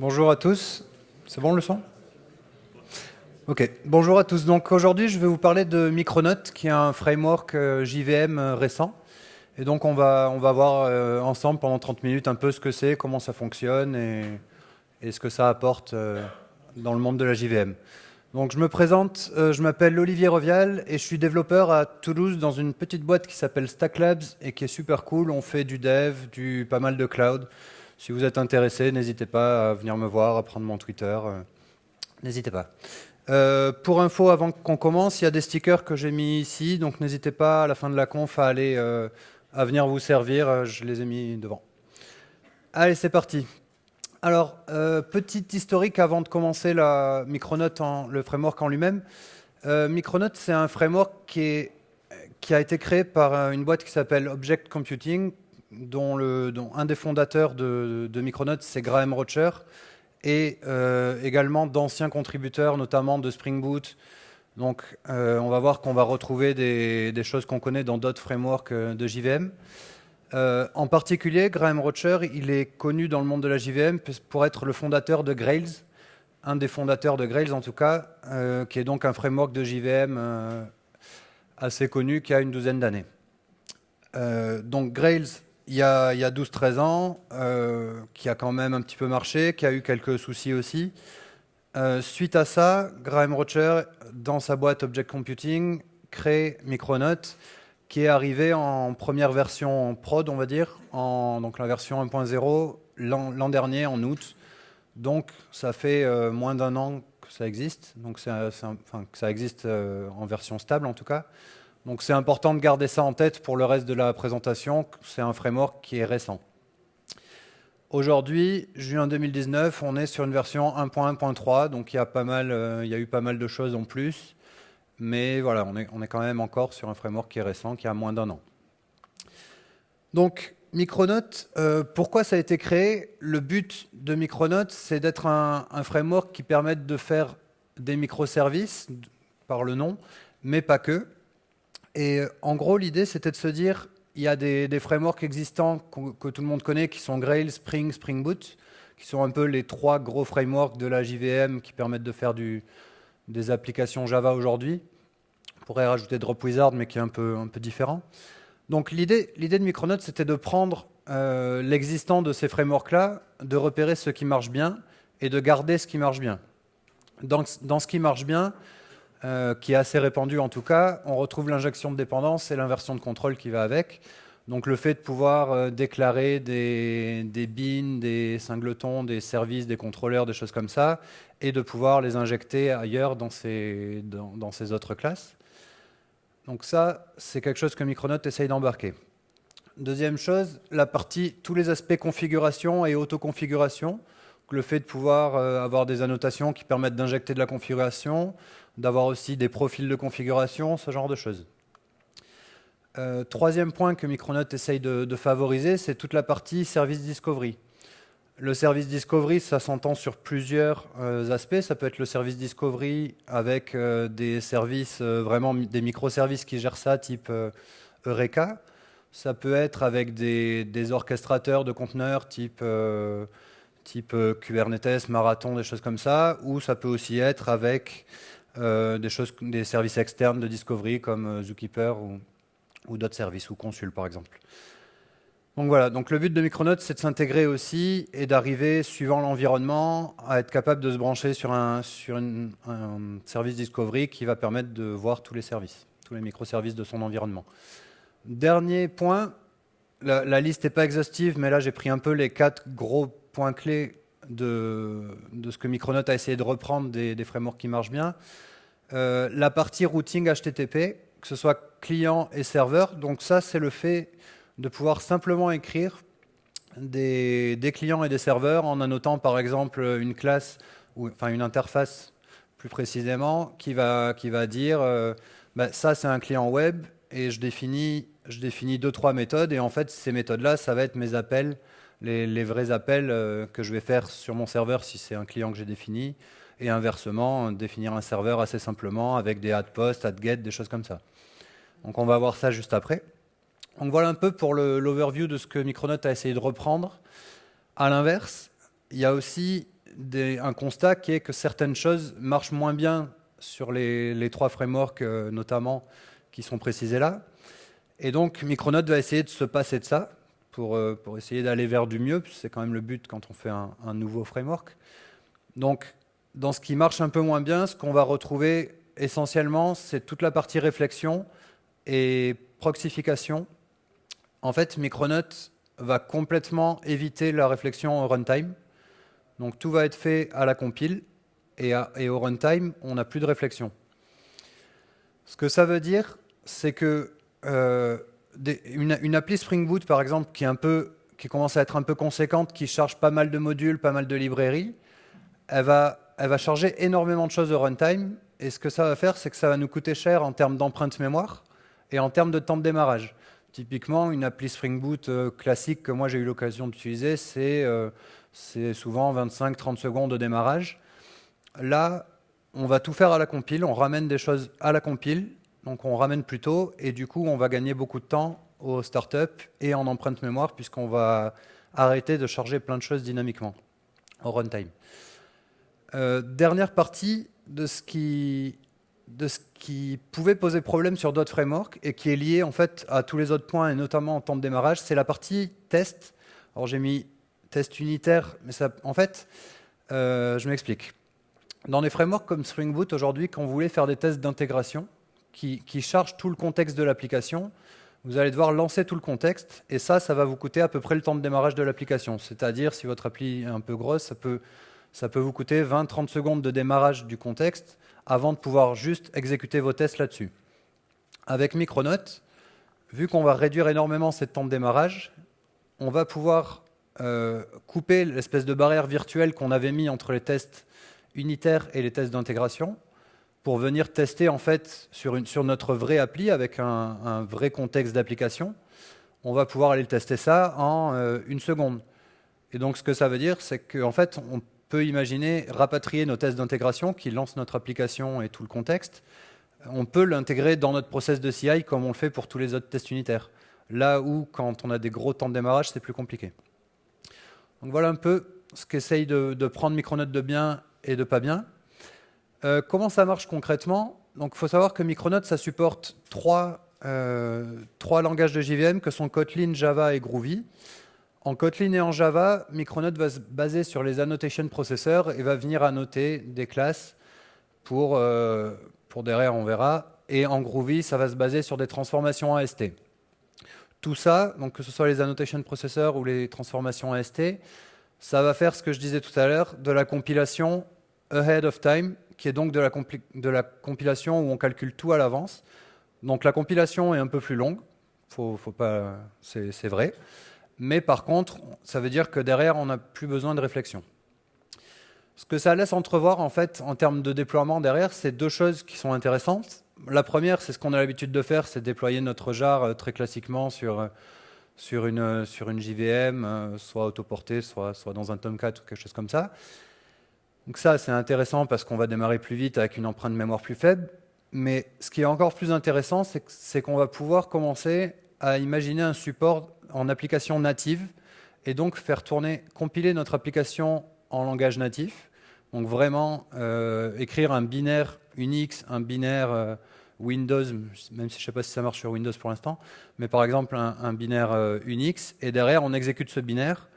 Bonjour à tous. C'est bon le son? Ok. Bonjour à tous. Donc aujourd'hui, je vais vous parler de Micronaut, qui est un framework euh, JVM euh, récent. Et donc on va, on va voir euh, ensemble pendant 30 minutes un peu ce que c'est, comment ça fonctionne et, ce que ça apporte dans le monde de la JVM. Donc je me présente, je m'appelle Olivier Revial et je suis développeur à Toulouse dans une petite boîte qui s'appelle Stack Labs et qui est super cool. On fait du dev, du pas mal de cloud. Si vous êtes intéressé, n'hésitez pas à venir me voir, à prendre mon Twitter. N'hésitez pas. Euh, pour info, avant qu'on commence, il y a des stickers que j'ai mis ici, donc n'hésitez pas à la fin de la conf à aller euh, à venir vous servir. Euh, je les ai mis devant. Allez, c'est parti. Alors, petite historique avant de commencer la en, le framework en lui-même. Micronaut, c'est un framework qui, est, qui, a été créé par une boîte qui s'appelle Object Computing, dont, un des fondateurs de, de Micronaut, c'est Graham Rocher et euh, également d'anciens contributeurs, notamment de Spring Boot. Donc euh, on va voir qu'on va retrouver des, choses qu'on connaît dans d'autres frameworks euh, de JVM. en particulier, Graham Rocher, il est connu dans le monde de la JVM pour être le fondateur de Grails, un des fondateurs de Grails en tout cas, qui est donc un framework de JVM assez connu qui a une douzaine d'années. donc Grails, il y a, 12-13 ans, euh, qui a quand même un petit peu marché, qui a eu quelques soucis aussi. Euh, suite à ça, Graham Rocher, dans sa boîte Object Computing, crée Micronaut, qui est arrivé en première version prod, on va dire, en, donc la version 1.0 l'an dernier, en août. Donc ça fait euh, moins d'un an que ça existe, donc que ça existe en version stable en tout cas. Donc c'est important de garder ça en tête pour le reste de la présentation. C'est un framework qui est récent. Aujourd'hui, juin 2019, on est sur une version 1.1.3, donc il y, a pas mal, euh, il y a eu pas mal de choses en plus. Mais voilà, on est, quand même encore sur un framework qui est récent, qui a moins d'un an. Donc, Micronaut, euh, pourquoi ça a été créé? Le but de Micronaut, c'est d'être un, un, framework qui permette de faire des microservices, par le nom, mais pas que. Et euh, en gros, l'idée, c'était de se dire, il y a des, frameworks existants que, tout le monde connaît, qui sont Grail, Spring, Spring Boot, qui sont un peu les trois gros frameworks de la JVM qui permettent de faire des applications Java aujourd'hui. On pourrait rajouter Dropwizard, mais qui est un peu, différent. Donc l'idée de Micronaut, c'était de prendre euh, l'existant de ces frameworks-là, de repérer ce qui marche bien et de garder ce qui marche bien. Dans ce qui marche bien, euh, qui est assez répandu en tout cas, on retrouve l'injection de dépendance et l'inversion de contrôle qui va avec. Donc le fait de pouvoir euh, déclarer des, des bins, des singletons, des services, des contrôleurs, des choses comme ça, et de pouvoir les injecter ailleurs dans ces, dans, ces autres classes. Donc ça, c'est quelque chose que Micronaut essaye d'embarquer. Deuxième chose, la partie, tous les aspects configuration et autoconfiguration. Le fait de pouvoir euh, avoir des annotations qui permettent d'injecter de la configuration, d'avoir aussi des profils de configuration, ce genre de choses. Euh, troisième point que Micronaut essaye de, favoriser, c'est toute la partie service discovery. Le service discovery, ça s'entend sur plusieurs euh, aspects. Ça peut être le service discovery avec des services, vraiment des microservices qui gèrent ça, type Eureka. Ça peut être avec des orchestrateurs de conteneurs, type type Kubernetes, Marathon, des choses comme ça, ou ça peut aussi être avec euh, des, choses, des services externes de discovery comme euh, Zookeeper ou, d'autres services, ou Consul par exemple. Donc voilà, donc le but de Micronaut, c'est de s'intégrer aussi et d'arriver, suivant l'environnement, à être capable de se brancher sur, un, sur un service discovery qui va permettre de voir tous les services, tous les microservices de son environnement. Dernier point, la, liste n'est pas exhaustive, mais là j'ai pris un peu les quatre gros points clés de, ce que Micronaut a essayé de reprendre des, des frameworks qui marchent bien. Euh, la partie routing HTTP, que ce soit client et serveur. Donc ça, c'est le fait de pouvoir simplement écrire des, clients et des serveurs en annotant par exemple une classe, ou enfin une interface plus précisément, qui va, qui va dire euh, bah, ça c'est un client web et je définis, je définis deux, trois méthodes et en fait ces méthodes-là, ça va être mes appels, les, vrais appels euh, que je vais faire sur mon serveur si c'est un client que j'ai défini et inversement, définir un serveur assez simplement avec des add post, add get, des choses comme ça. Donc on va voir ça juste après. Donc voilà un peu pour l'overview de ce que Micronaut a essayé de reprendre. À l'inverse, il y a aussi un constat qui est que certaines choses marchent moins bien sur les, trois frameworks euh, notamment qui sont précisés là. Et donc Micronaut va essayer de se passer de ça pour, euh, pour essayer d'aller vers du mieux, c'est quand même le but quand on fait un, un, nouveau framework. Donc dans ce qui marche un peu moins bien, ce qu'on va retrouver essentiellement, c'est toute la partie réflexion et proxification. En fait, Micronaut va complètement éviter la réflexion au runtime. Donc tout va être fait à la compile et, au runtime, on n'a plus de réflexion. Ce que ça veut dire, c'est que euh, une, appli Spring Boot, par exemple, qui, est un peu, qui commence à être un peu conséquente, qui charge pas mal de modules, pas mal de librairies, elle va, elle va charger énormément de choses au runtime. Et ce que ça va faire, c'est que ça va nous coûter cher en termes d'empreinte mémoire et en termes de temps de démarrage. Typiquement, une appli Spring Boot euh, classique que moi j'ai eu l'occasion d'utiliser, c'est euh, souvent 25-30 secondes de démarrage. Là, on va tout faire à la compile, on ramène des choses à la compile, donc on ramène plus tôt, et du coup on va gagner beaucoup de temps au startup et en empreinte mémoire, puisqu'on va arrêter de charger plein de choses dynamiquement au runtime. Euh, dernière partie de ce qui pouvait poser problème sur d'autres frameworks et qui est lié en fait à tous les autres points et notamment en temps de démarrage, c'est la partie test. Alors j'ai mis test unitaire, mais ça, en fait, euh, je m'explique. Dans des frameworks comme Spring Boot aujourd'hui, quand vous voulez faire des tests d'intégration qui, chargent tout le contexte de l'application, vous allez devoir lancer tout le contexte et ça, ça va vous coûter à peu près le temps de démarrage de l'application. C'est-à-dire, si votre appli est un peu grosse, ça peut, ça peut vous coûter 20-30 secondes de démarrage du contexte avant de pouvoir juste exécuter vos tests là-dessus. Avec Micronaut, vu qu'on va réduire énormément ce temps de démarrage, on va pouvoir euh, couper l'espèce de barrière virtuelle qu'on avait mis entre les tests unitaires et les tests d'intégration pour venir tester en fait sur, notre vraie appli avec un, vrai contexte d'application. On va pouvoir aller tester ça en euh, une seconde. Et donc ce que ça veut dire, c'est qu'en fait, on peut imaginer rapatrier nos tests d'intégration qui lancent notre application et tout le contexte. On peut l'intégrer dans notre process de CI comme on le fait pour tous les autres tests unitaires. Là où, quand on a des gros temps de démarrage, c'est plus compliqué. Donc voilà un peu ce qu'essaye de, prendre Micronaut de bien et de pas bien. Euh, comment ça marche concrètement? Donc, il faut savoir que Micronaut, ça supporte trois, euh, trois langages de JVM que sont Kotlin, Java et Groovy. En Kotlin et en Java, Micronaut va se baser sur les annotation processors et va venir annoter des classes pour, euh, pour derrière, on verra. Et en Groovy, ça va se baser sur des transformations AST. Tout ça, donc que ce soit les annotation processors ou les transformations AST, ça va faire ce que je disais tout à l'heure, de la compilation ahead of time, qui est donc de la, compilation où on calcule tout à l'avance. Donc la compilation est un peu plus longue, faut, c'est vrai. Mais par contre, ça veut dire que derrière, on n'a plus besoin de réflexion. Ce que ça laisse entrevoir, en fait, en termes de déploiement derrière, c'est deux choses qui sont intéressantes. La première, c'est ce qu'on a l'habitude de faire, c'est déployer notre jar euh, très classiquement sur, euh, sur, une, euh, sur une JVM, soit autoportée, soit, soit dans un Tomcat ou quelque chose comme ça. Donc ça, c'est intéressant parce qu'on va démarrer plus vite avec une empreinte mémoire plus faible. Mais ce qui est encore plus intéressant, c'est qu'on va pouvoir commencer à imaginer un support en application native et donc faire tourner, compiler notre application en langage natif. Donc vraiment euh, écrire un binaire Unix, un binaire euh, Windows, même si je ne sais pas si ça marche sur Windows pour l'instant, mais par exemple un, binaire euh, Unix, et derrière on exécute ce binaire,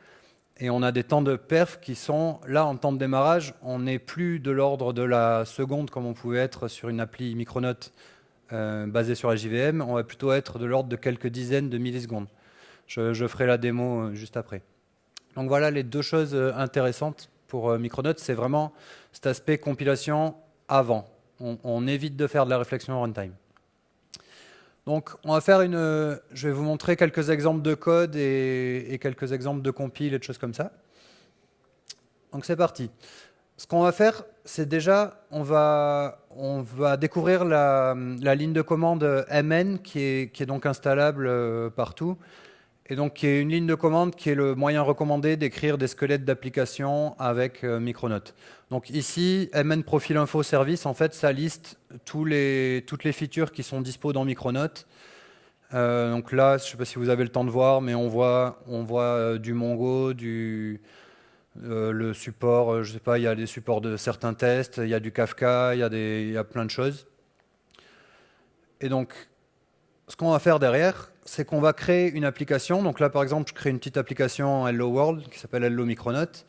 et on a des temps de perf qui sont, là en temps de démarrage, on n'est plus de l'ordre de la seconde comme on pouvait être sur une appli Micronaut basée sur la JVM, on va plutôt être de l'ordre de quelques dizaines de millisecondes. Je, ferai la démo euh, juste après. Donc voilà les deux choses euh, intéressantes pour euh, Micronaut, c'est vraiment cet aspect compilation avant. On, évite de faire de la réflexion en runtime. Donc on va faire une, je vais vous montrer quelques exemples de code et, quelques exemples de compile et de choses comme ça. Donc c'est parti. Ce qu'on va faire, c'est déjà, on va, découvrir la, ligne de commande mn qui qui est donc installable partout et donc qui est une ligne de commande qui est le moyen recommandé d'écrire des squelettes d'applications avec euh. Donc ici, mn profil info service, en fait, ça liste tous les, toutes les features qui sont dispo dans Micronaut. Euh, donc là, je ne sais pas si vous avez le temps de voir, mais on voit, euh, du Mongo, du, le support, je sais pas, il y a des supports de certains tests, il y a du Kafka, il y a plein de choses. Et donc, ce qu'on va faire derrière, c'est qu'on va créer une application. Donc là, par exemple, je crée une petite application Hello World qui s'appelle Hello Micronaut.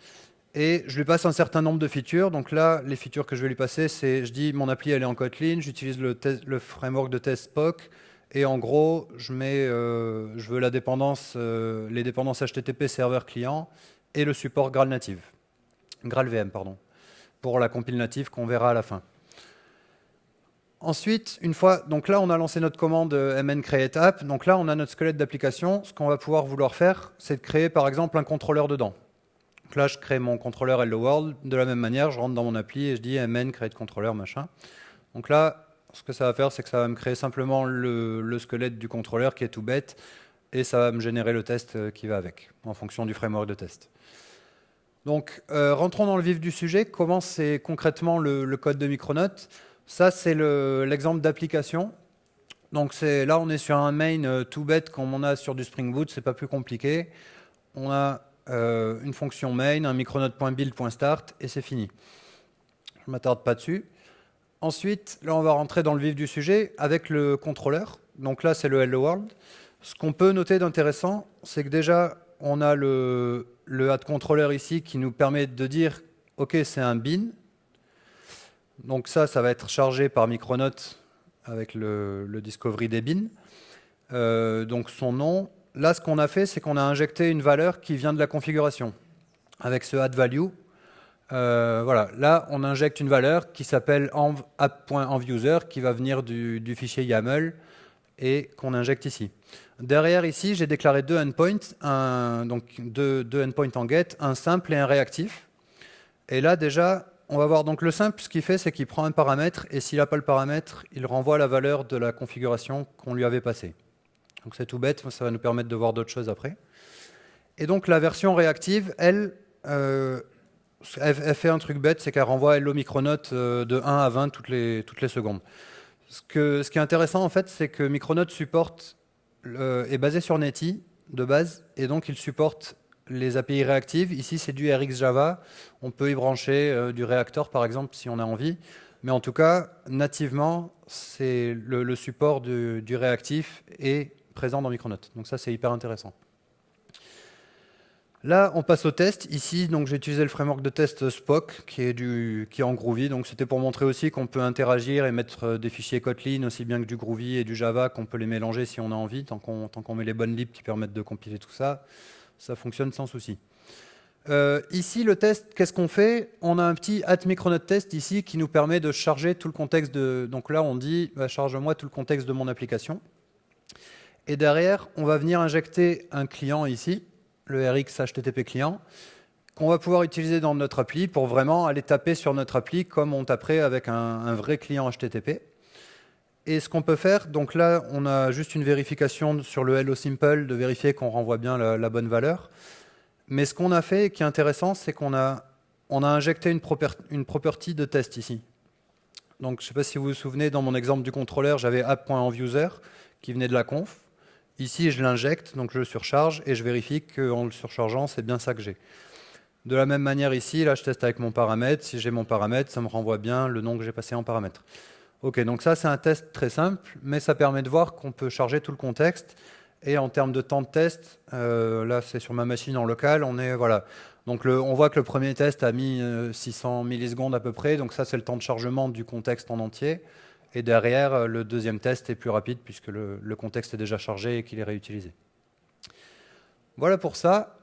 Et je lui passe un certain nombre de features. Donc là, les features que je vais lui passer, c'est, je dis, mon appli, elle est en Kotlin, j'utilise le, framework de test Spock. Et en gros, je, mets, euh, je veux la dépendance, euh, les dépendances HTTP serveur client et le support Graal native. VM, pardon. Pour la compile native qu'on verra à la fin. Ensuite, une fois, donc là, on a lancé notre commande euh, mn create app. Donc là, on a notre squelette d'application. Ce qu'on va pouvoir vouloir faire, c'est de créer, par exemple, un contrôleur dedans. Donc là, je crée mon contrôleur Hello World. De la même manière, je rentre dans mon appli et je dis mn create controller, machin. Donc là, ce que ça va faire, c'est que ça va me créer simplement le, squelette du contrôleur qui est tout bête et ça va me générer le test euh, qui va avec, en fonction du framework de test. Donc, euh, rentrons dans le vif du sujet. Comment c'est concrètement le, code de Micronaut? Ça, c'est l'exemple d'application. Donc là, on est sur un main euh, tout bête comme on a sur du Spring Boot, c'est pas plus compliqué. On a euh, une fonction main, un micronote.build.start et c'est fini. Je ne m'attarde pas dessus. Ensuite, là, on va rentrer dans le vif du sujet avec le contrôleur. Donc là, c'est le Hello World. Ce qu'on peut noter d'intéressant, c'est que déjà, on a le, le controller ici qui nous permet de dire, OK, c'est un bin, donc ça, ça va être chargé par Micronaut avec le, discovery des bins. Euh, donc son nom. Là, ce qu'on a fait, c'est qu'on a injecté une valeur qui vient de la configuration avec ce add value. Euh, voilà, là, on injecte une valeur qui s'appelle app.envuser qui va venir du, fichier YAML et qu'on injecte ici. Derrière ici, j'ai déclaré deux endpoints, donc deux endpoints en get, un simple et un réactif. Et là, déjà, on va voir donc le simple, ce qu'il fait, c'est qu'il prend un paramètre et s'il n'a pas le paramètre, il renvoie la valeur de la configuration qu'on lui avait passée. Donc c'est tout bête, ça va nous permettre de voir d'autres choses après. Et donc la version réactive, elle, euh, fait un truc bête, c'est qu'elle renvoie Hello Micronaut euh, de 1 à 20 toutes les, secondes. Ce, qui est intéressant en fait, c'est que Micronaut supporte, est basé sur Netty de base, et donc il supporte les API réactives. Ici, c'est du RX Java. On peut y brancher euh, du réacteur, par exemple, si on a envie. Mais en tout cas, nativement, c'est le, support du, réactif est présent dans Micronaut. Donc ça, c'est hyper intéressant. Là, on passe au test. Ici, j'ai utilisé le framework de test Spock, qui est, du, en Groovy. Donc c'était pour montrer aussi qu'on peut interagir et mettre euh, des fichiers Kotlin, aussi bien que du Groovy et du Java, qu'on peut les mélanger si on a envie, tant qu'on met les bonnes libs qui permettent de compiler tout ça ça fonctionne sans souci. Euh, ici, le test, qu'est-ce qu'on fait? On a un petit at Micronaut test ici qui nous permet de charger tout le contexte de... Donc là, on dit, bah, charge-moi tout le contexte de mon application. Et derrière, on va venir injecter un client ici, le RX HTTP client, qu'on va pouvoir utiliser dans notre appli pour vraiment aller taper sur notre appli comme on taperait avec un, un vrai client HTTP. Et ce qu'on peut faire, donc là, on a juste une vérification sur le Hello Simple de vérifier qu'on renvoie bien la, bonne valeur. Mais ce qu'on a fait, qui est intéressant, c'est qu'on a, on a injecté une, une property de test ici. Donc, je ne sais pas si vous vous souvenez, dans mon exemple du contrôleur, j'avais app.envuser qui venait de la conf. Ici, je l'injecte, donc je surcharge et je vérifie qu'en le surchargeant, c'est bien ça que j'ai. De la même manière ici, là, je teste avec mon paramètre. Si j'ai mon paramètre, ça me renvoie bien le nom que j'ai passé en paramètre. Ok, donc ça c'est un test très simple, mais ça permet de voir qu'on peut charger tout le contexte. Et en termes de temps de test, euh, là c'est sur ma machine en local, on est voilà. Donc on voit que le premier test a mis 600 euh, millisecondes à peu près, donc ça c'est le temps de chargement du contexte en entier. Et derrière, euh, le deuxième test est plus rapide puisque le, contexte est déjà chargé et qu'il est réutilisé. Voilà pour ça.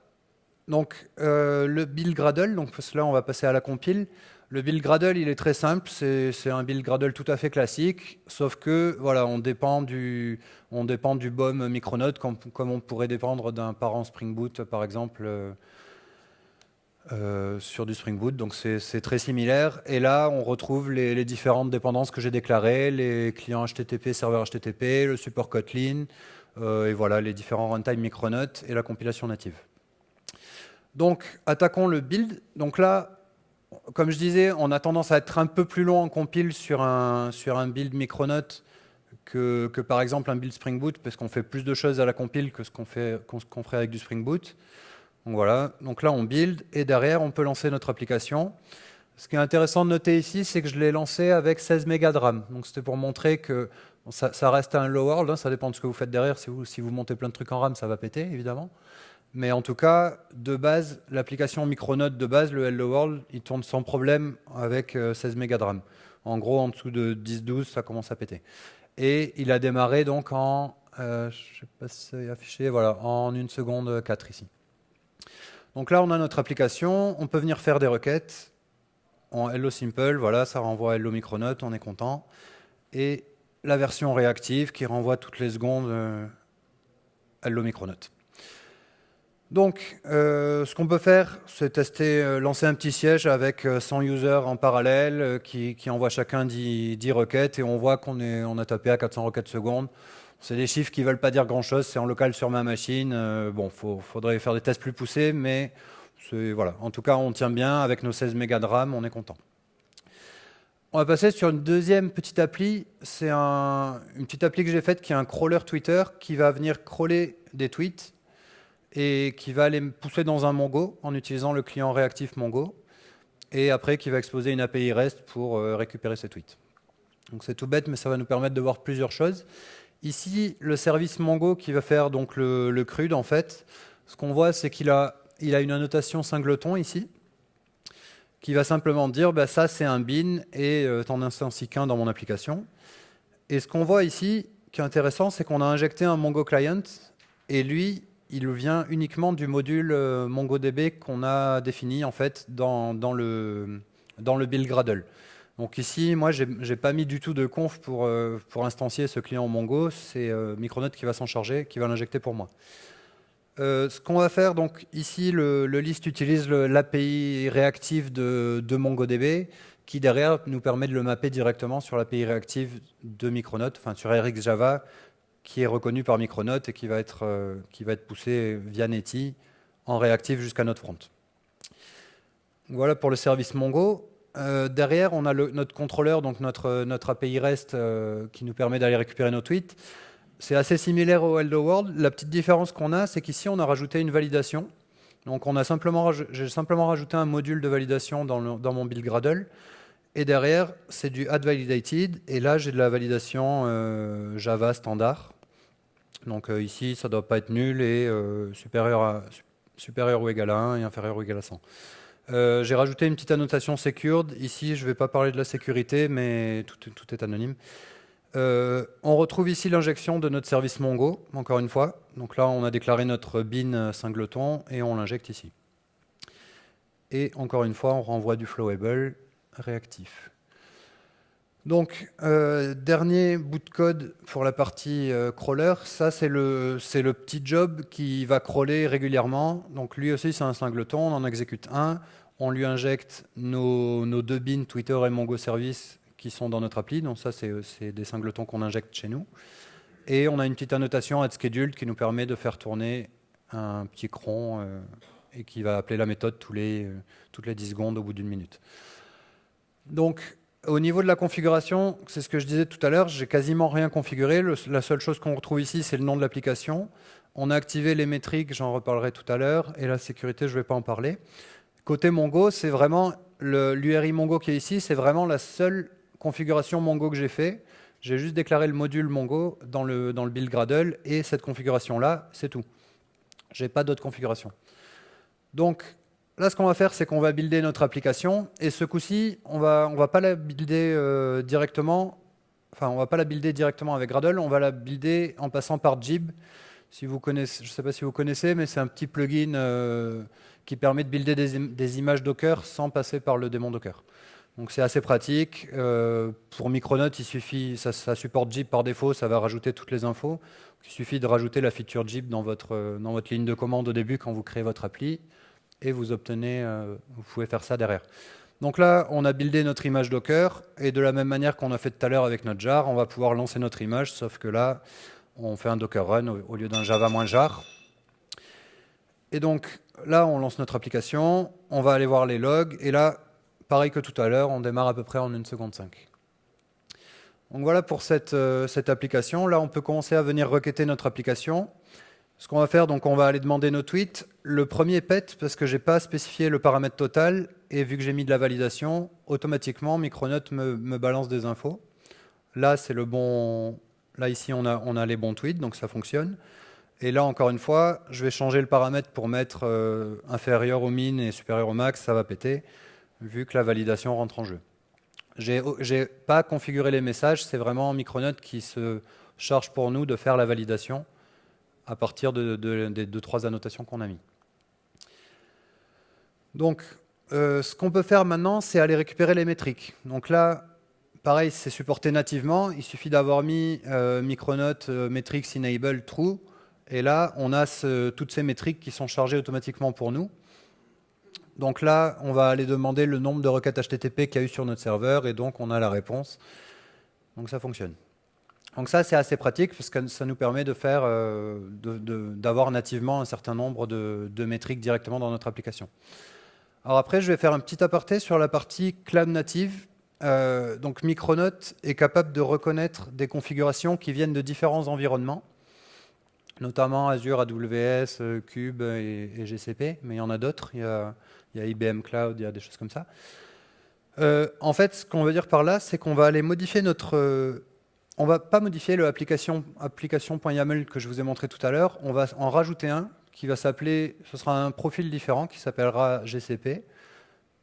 Donc le build Gradle, donc là on va passer à la compile. Le build Gradle, il est très simple, c'est un build Gradle tout à fait classique, sauf que voilà, on dépend du, on dépend du BOM Micronaut comme, on pourrait dépendre d'un parent Spring Boot, par exemple, euh, euh, sur du Spring Boot. Donc c'est très similaire. Et là, on retrouve les, différentes dépendances que j'ai déclarées, les clients HTTP, serveur HTTP, le support Kotlin, euh, et voilà, les différents runtime Micronaut et la compilation native. Donc, attaquons le build. Donc là, comme je disais, on a tendance à être un peu plus long en compile sur un, sur un build Micronaut que, que, par exemple un build Spring Boot, parce qu'on fait plus de choses à la compile que ce qu'on ferait avec du Spring Boot. Donc voilà, donc là on build et derrière on peut lancer notre application. Ce qui est intéressant de noter ici, c'est que je l'ai lancé avec 16 mégas de RAM. Donc c'était pour montrer que ça, reste un low world, hein, ça dépend de ce que vous faites derrière. Si vous, si vous montez plein de trucs en RAM, ça va péter, évidemment. Mais en tout cas, de base, l'application Micronote de base, le Hello World, il tourne sans problème avec 16 euh, mégas de RAM. En gros, en dessous de 10-12, ça commence à péter. Et il a démarré donc en, euh, je sais pas si voilà, en une seconde 4 ici. Donc là, on a notre application, on peut venir faire des requêtes en Hello Simple, voilà, ça renvoie Hello Micronote, on est content. Et la version réactive qui renvoie toutes les secondes euh, Hello Micronote. Donc, euh, ce qu'on peut faire, c'est tester, euh, lancer un petit siège avec 100 users en parallèle qui, qui envoient chacun 10, 10, requêtes et on voit qu'on on a tapé à 400 requêtes secondes. C'est des chiffres qui ne veulent pas dire grand-chose, c'est en local sur ma machine. bon, il faudrait faire des tests plus poussés, mais voilà. En tout cas, on tient bien avec nos 16 mégas de RAM, on est content. On va passer sur une deuxième petite appli. C'est un, une petite appli que j'ai faite qui est un crawler Twitter qui va venir crawler des tweets et qui va les pousser dans un Mongo en utilisant le client réactif Mongo et après qui va exposer une API REST pour euh, récupérer ces tweets. Donc c'est tout bête, mais ça va nous permettre de voir plusieurs choses. Ici, le service Mongo qui va faire donc le, le CRUD, en fait, ce qu'on voit, c'est qu'il a il a une annotation singleton ici, qui va simplement dire bah, ça c'est un bin et euh, t'en instancies qu'un dans mon application. Et ce qu'on voit ici, qui est intéressant, c'est qu'on a injecté un Mongo client et lui, il vient uniquement du module euh, MongoDB qu'on a défini en fait dans, le, dans le build Gradle. Donc ici, moi, j'ai n'ai pas mis du tout de conf pour, euh, instancier ce client Mongo. C'est Micronaut qui va s'en charger, qui va l'injecter pour moi. Euh, ce qu'on va faire, donc ici, le, list utilise l'API réactive de, MongoDB, qui derrière nous permet de le mapper directement sur l'API réactive de Micronaut, enfin sur RX Java, qui est reconnu par Micronaut et qui va être, euh, qui va être poussé via Netty en réactif jusqu'à notre front. Voilà pour le service Mongo. Euh, derrière, on a notre contrôleur, donc notre, notre API REST, qui nous permet d'aller récupérer nos tweets. C'est assez similaire au Hello World. La petite différence qu'on a, c'est qu'ici, on a rajouté une validation. Donc, j'ai simplement rajouté un module de validation dans, mon build Gradle. Et derrière, c'est du add validated. Et là, j'ai de la validation euh, Java standard. Donc euh, ici, ça ne doit pas être nul et euh, supérieur, ou égal à 1 et inférieur ou égal à 100. j'ai rajouté une petite annotation secured. Ici, je ne vais pas parler de la sécurité, mais tout, est anonyme. On retrouve ici l'injection de notre service Mongo, encore une fois. Donc là, on a déclaré notre bin singleton et on l'injecte ici. Et encore une fois, on renvoie du flowable réactif. Donc, euh, dernier bout de code pour la partie euh, crawler, ça c'est le, le, petit job qui va crawler régulièrement. Donc lui aussi c'est un singleton, on en exécute un, on lui injecte nos, nos deux bins Twitter et Mongo Service qui sont dans notre appli. Donc ça, c'est des singletons qu'on injecte chez nous. Et on a une petite annotation scheduled qui nous permet de faire tourner un petit cron euh, et qui va appeler la méthode les, toutes les 10 secondes au bout d'une minute. Donc, au niveau de la configuration, c'est ce que je disais tout à l'heure, j'ai quasiment rien configuré. la seule chose qu'on retrouve ici, c'est le nom de l'application. On a activé les métriques, j'en reparlerai tout à l'heure, et la sécurité, je ne vais pas en parler. Côté Mongo, c'est vraiment l'URI Mongo qui est ici, c'est vraiment la seule configuration Mongo que j'ai fait, j'ai juste déclaré le module Mongo dans le, dans le build Gradle et cette configuration-là, c'est tout. Je n'ai pas d'autre configuration. Donc là, ce qu'on va faire, c'est qu'on va builder notre application et ce coup-ci, on va, va pas la builder euh, directement, enfin, on va pas la builder directement avec Gradle, on va la builder en passant par Jib. Je ne sais pas si vous connaissez, mais c'est un petit plugin euh, qui permet de builder des, images Docker sans passer par le démon Docker. Donc c'est assez pratique. Euh, pour Micronaut, il suffit, ça, supporte Jeep par défaut, ça va rajouter toutes les infos. il suffit de rajouter la feature Jeep dans votre, dans votre ligne de commande au début quand vous créez votre appli et vous obtenez, euh, vous pouvez faire ça derrière. Donc là, on a buildé notre image Docker et de la même manière qu'on a fait tout à l'heure avec notre jar, on va pouvoir lancer notre image, sauf que là, on fait un Docker run au, lieu d'un Java moins jar. Et donc là, on lance notre application, on va aller voir les logs et là, pareil que tout à l'heure, on démarre à peu près en 1 seconde 5. Donc voilà pour cette, euh, cette, application. Là, on peut commencer à venir requêter notre application. Ce qu'on va faire, donc on va aller demander nos tweets. Le premier pète parce que j'ai pas spécifié le paramètre total et vu que j'ai mis de la validation, automatiquement Micronote me, me balance des infos. Là, c'est le bon. Là ici, on a, on a les bons tweets, donc ça fonctionne. Et là, encore une fois, je vais changer le paramètre pour mettre euh, inférieur au min et supérieur au max, ça va péter, vu que la validation rentre en jeu. J'ai n'ai pas configuré les messages, c'est vraiment Micronote qui se charge pour nous de faire la validation à partir de, des deux, trois annotations qu'on a mis. Donc, euh, ce qu'on peut faire maintenant, c'est aller récupérer les métriques. Donc là, pareil, c'est supporté nativement. Il suffit d'avoir mis euh, Micronote metrics enable true et là, on a toutes ces métriques qui sont chargées automatiquement pour nous. Donc là, on va aller demander le nombre de requêtes HTTP qu'il y a eu sur notre serveur, et donc on a la réponse. Donc ça fonctionne. Donc ça, c'est assez pratique, parce que ça nous permet de euh, d'avoir nativement un certain nombre de, métriques directement dans notre application. Alors après, je vais faire un petit aparté sur la partie cloud native. Euh, donc Micronote est capable de reconnaître des configurations qui viennent de différents environnements notamment Azure, AWS, euh, Cube et, GCP, mais il y en a d'autres. Il, y a IBM Cloud, il y a des choses comme ça. En fait, ce qu'on veut dire par là, c'est qu'on va aller modifier notre... On va pas modifier l'application application.yaml que je vous ai montré tout à l'heure. On va en rajouter un qui va s'appeler... Ce sera un profil différent qui s'appellera GCP.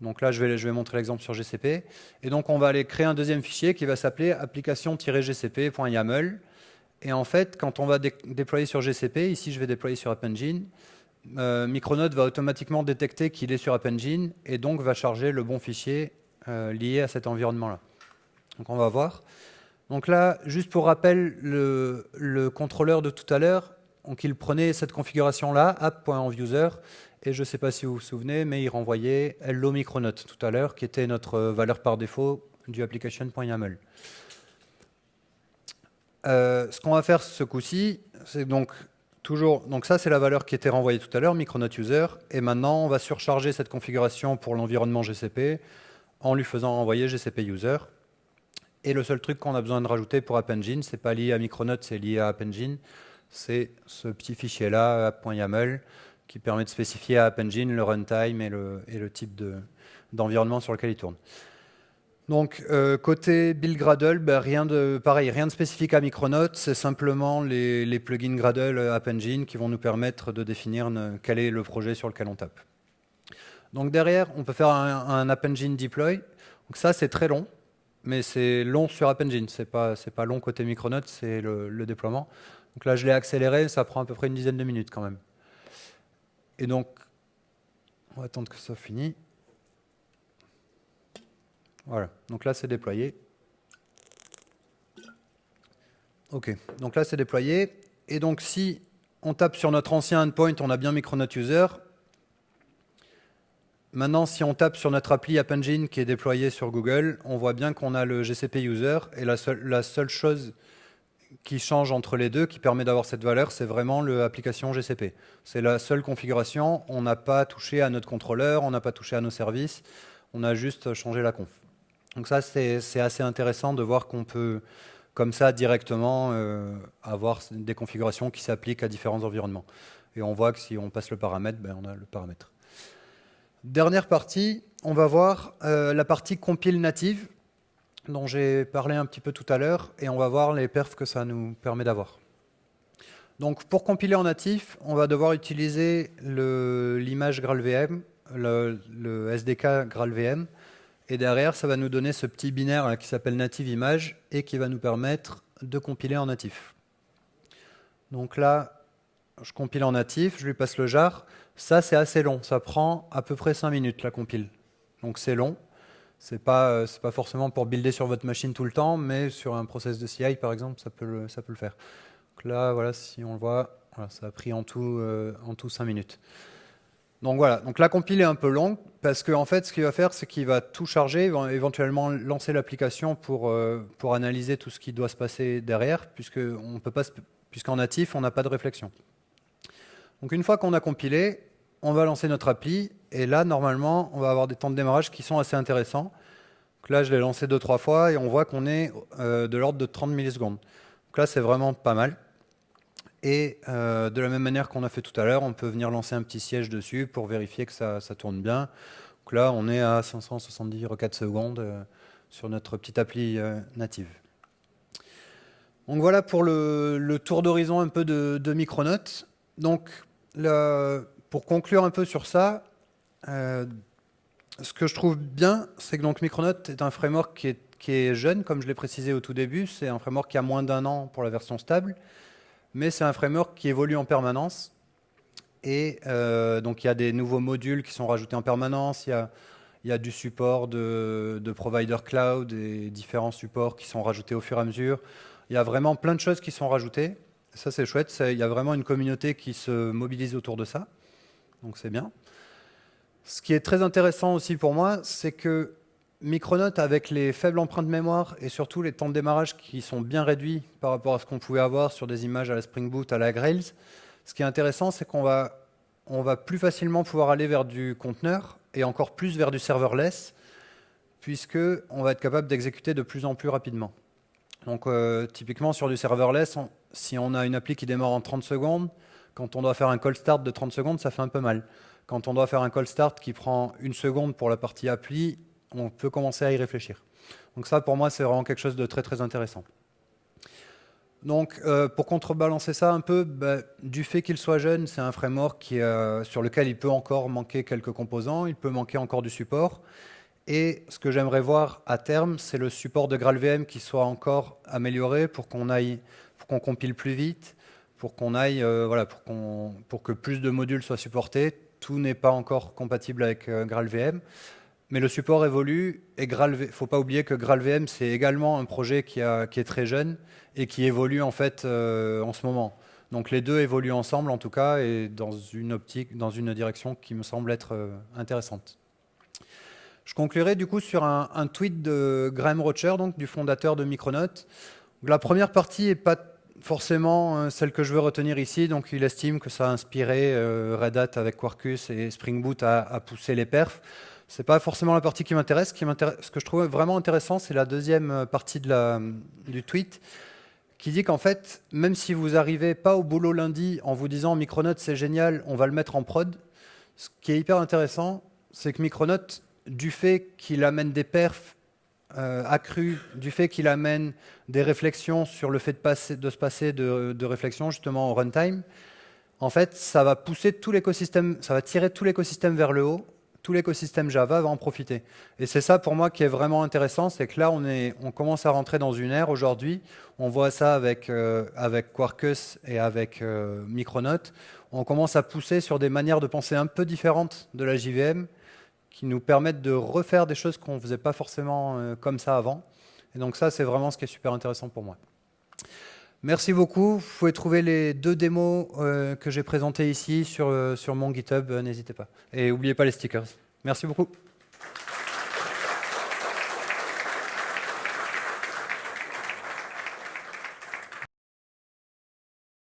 Donc là, je vais, je montrer l'exemple sur GCP. Et donc, on va aller créer un deuxième fichier qui va s'appeler application-gcp.yaml. Et en fait, quand on va déployer sur GCP, ici je vais déployer sur App Engine, euh, Micronote va automatiquement détecter qu'il est sur App Engine et donc va charger le bon fichier euh, lié à cet environnement-là. Donc on va voir. Donc là, juste pour rappel, le, contrôleur de tout à l'heure, donc il prenait cette configuration-là, app.envuser, et je ne sais pas si vous vous souvenez, mais il renvoyait hello Micronote tout à l'heure, qui était notre valeur par défaut du application.yaml. Euh, ce qu'on va faire ce coup-ci, c'est donc toujours, donc ça c'est la valeur qui était renvoyée tout à l'heure, Micronote User, et maintenant on va surcharger cette configuration pour l'environnement GCP en lui faisant renvoyer GCP User. Et le seul truc qu'on a besoin de rajouter pour App Engine, c'est pas lié à Micronote, c'est lié à App Engine, c'est ce petit fichier-là, app.yaml, qui permet de spécifier à App Engine le runtime et le, type d'environnement sur lequel il tourne. Donc euh, côté build Gradle, ben, rien de pareil, rien de spécifique à Micronote, c'est simplement les, plugins Gradle App Engine qui vont nous permettre de définir quel est le projet sur lequel on tape. Donc derrière, on peut faire un, App Engine deploy. Donc ça, c'est très long, mais c'est long sur App Engine. C'est pas pas long côté Micronote, c'est le, le, déploiement. Donc là, je l'ai accéléré, ça prend à peu près une dizaine de minutes quand même. Et donc, on va attendre que ça finisse. Voilà, donc là c'est déployé. Ok, donc là c'est déployé. Et donc si on tape sur notre ancien endpoint, on a bien Micronaut User. Maintenant, si on tape sur notre appli App Engine qui est déployé sur Google, on voit bien qu'on a le GCP User. Et la seule, la seule chose qui change entre les deux, qui permet d'avoir cette valeur, c'est vraiment l'application GCP. C'est la seule configuration. On n'a pas touché à notre contrôleur, on n'a pas touché à nos services. On a juste changé la conf. Donc ça, c'est assez intéressant de voir qu'on peut, comme ça, directement euh, avoir des configurations qui s'appliquent à différents environnements. Et on voit que si on passe le paramètre, ben, on a le paramètre. Dernière partie, on va voir euh, la partie compile native, dont j'ai parlé un petit peu tout à l'heure, et on va voir les perfs que ça nous permet d'avoir. Donc pour compiler en natif, on va devoir utiliser l'image GraalVM, le, le, SDK GraalVM, et derrière, ça va nous donner ce petit binaire qui s'appelle native image et qui va nous permettre de compiler en natif. Donc là, je compile en natif, je lui passe le jar. Ça, c'est assez long. Ça prend à peu près 5 minutes, la compile. Donc c'est long. Ce n'est pas, euh, pas forcément pour builder sur votre machine tout le temps, mais sur un process de CI, par exemple, ça peut le, ça peut le faire. Donc là, voilà, si on le voit, ça a pris en tout, euh, en tout 5 minutes. Donc voilà, donc la compile est un peu longue parce qu'en en fait, ce qu'il va faire, c'est qu'il va tout charger, éventuellement lancer l'application pour, euh, pour analyser tout ce qui doit se passer derrière, puisqu'en natif, on n'a pas de réflexion. Donc une fois qu'on a compilé, on va lancer notre appli, et là, normalement, on va avoir des temps de démarrage qui sont assez intéressants. Là, je l'ai lancé deux, trois fois, et on voit qu'on est euh, de l'ordre de 30 millisecondes. Donc là, c'est vraiment pas mal. Et de la même manière qu'on a fait tout à l'heure, on peut venir lancer un petit siège dessus pour vérifier que ça, ça tourne bien. Là, on est à 570 requêtes secondes sur notre petite appli native. Donc voilà pour le, tour d'horizon un peu de, de Micronautes. Donc pour conclure un peu sur ça, euh, ce que je trouve bien, c'est que donc Micronautes est un framework qui est, jeune, comme je l'ai précisé au tout début. C'est un framework qui a moins d'un an pour la version stable, mais c'est un framework qui évolue en permanence. Et euh, donc il y a des nouveaux modules qui sont rajoutés en permanence. Il y a, il y a du support de, de provider cloud et différents supports qui sont rajoutés au fur et à mesure. Il y a vraiment plein de choses qui sont rajoutées. Ça, c'est chouette. Il y a vraiment une communauté qui se mobilise autour de ça. Donc, c'est bien. Ce qui est très intéressant aussi pour moi, c'est que Micronaut, avec les faibles empreintes mémoire et surtout les temps de démarrage qui sont bien réduits par rapport à ce qu'on pouvait avoir sur des images à la Spring Boot, à la Grails, ce qui est intéressant, c'est qu'on va, on va plus facilement pouvoir aller vers du conteneur et encore plus vers du serverless, puisqu'on va être capable d'exécuter de plus en plus rapidement. Donc euh, typiquement sur du serverless, si on a une appli qui démarre en 30 secondes, quand on doit faire un call start de 30 secondes, ça fait un peu mal. Quand on doit faire un call start qui prend une seconde pour la partie appli, on peut commencer à y réfléchir. Donc ça, pour moi, c'est vraiment quelque chose de très très intéressant. Donc, euh, pour contrebalancer ça un peu, bah, du fait qu'il soit jeune, c'est un framework euh, sur lequel il peut encore manquer quelques composants, il peut manquer encore du support. Et ce que j'aimerais voir à terme, c'est le support de GraalVM qui soit encore amélioré pour qu'on aille, pour qu'on compile plus vite, pour qu'on aille, euh, voilà, pour, pour que plus de modules soient supportés. Tout n'est pas encore compatible avec euh, GraalVM, mais le support évolue. Et il faut pas oublier que GraalVM c'est également un projet qui, a, qui, est très jeune et qui évolue en fait euh, en ce moment. Donc les deux évoluent ensemble en tout cas et dans une optique, dans une direction qui me semble être intéressante. Je conclurai du coup sur un, tweet de Graham Rocher, donc du fondateur de Micronaut. La première partie n'est pas forcément euh, celle que je veux retenir ici, donc il estime que ça a inspiré euh, Red Hat avec Quarkus et Spring Boot à, pousser les perfs. C'est pas forcément la partie qui m'intéresse. Ce que je trouve vraiment intéressant, c'est la deuxième euh, partie du tweet, qui dit qu'en fait, même si vous n'arrivez pas au boulot lundi en vous disant Micronaut c'est génial, on va le mettre en prod, ce qui est hyper intéressant, c'est que Micronaut du fait qu'il amène des perfs euh, accrus, du fait qu'il amène des réflexions sur le fait de, se passer de, de réflexion justement au runtime, en fait, ça va pousser tout l'écosystème, ça va tirer tout l'écosystème vers le haut. Tout l'écosystème Java va en profiter. Et c'est ça pour moi qui est vraiment intéressant, c'est que là on, est, on commence à rentrer dans une ère aujourd'hui. On voit ça avec, euh, avec Quarkus et avec euh, Micronaut. On commence à pousser sur des manières de penser un peu différentes de la JVM qui nous permettent de refaire des choses qu'on ne faisait pas forcément euh, comme ça avant. Et donc ça, c'est vraiment ce qui est super intéressant pour moi. Merci beaucoup. Vous pouvez trouver les deux démos euh, que j'ai présentées ici sur, euh, sur mon GitHub. N'hésitez pas. Et n'oubliez pas les stickers. Merci beaucoup.